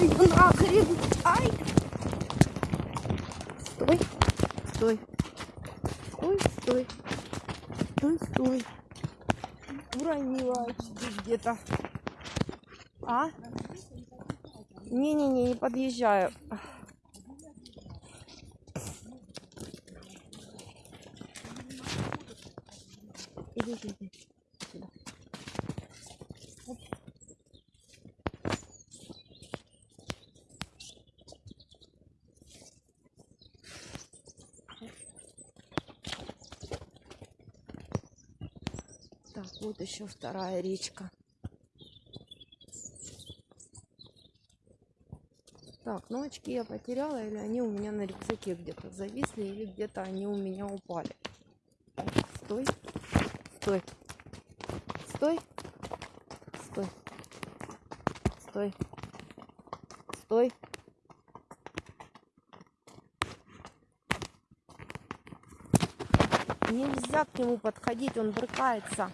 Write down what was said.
Ай, ну нахрен! Ай! Стой! Стой! Стой, стой! Стой, стой! Уронила где-то. А? Не-не-не, не подъезжаю. Иди, иди, иди. Так, вот еще вторая речка. Так, ну очки я потеряла, или они у меня на рюкзаке где-то зависли, или где-то они у меня упали. Стой, стой, стой, стой, стой, стой. Нельзя к нему подходить, он брыкается.